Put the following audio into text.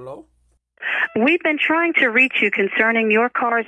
Hello? We've been trying to reach you concerning your car's.